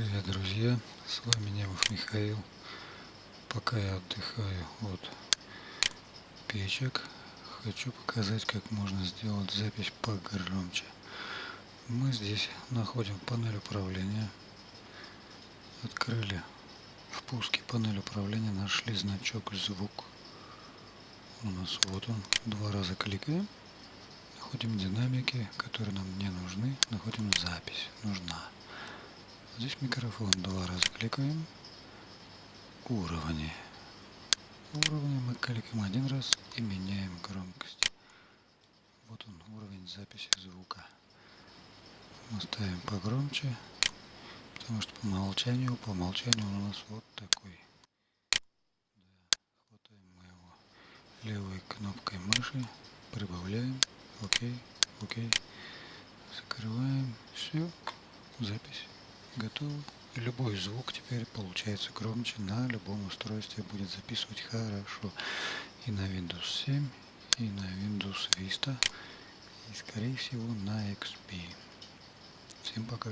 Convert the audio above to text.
Привет, друзья! С вами Немов Михаил. Пока я отдыхаю от печек, хочу показать, как можно сделать запись погромче. Мы здесь находим панель управления. Открыли в пуске панель управления, нашли значок звук. У нас вот он. Два раза кликаем. Находим динамики, которые нам не нужны. Находим запись. Нужна. Здесь микрофон. Два раза кликаем. Уровни. Уровни мы кликаем один раз и меняем громкость. Вот он, уровень записи звука. Мы ставим погромче, потому что по умолчанию, по умолчанию он у нас вот такой. Да, хватаем мы его левой кнопкой мыши, прибавляем, окей, окей, закрываем, все, запись готово. Любой звук теперь получается громче на любом устройстве будет записывать хорошо. И на Windows 7, и на Windows Vista, и скорее всего на XP. Всем пока.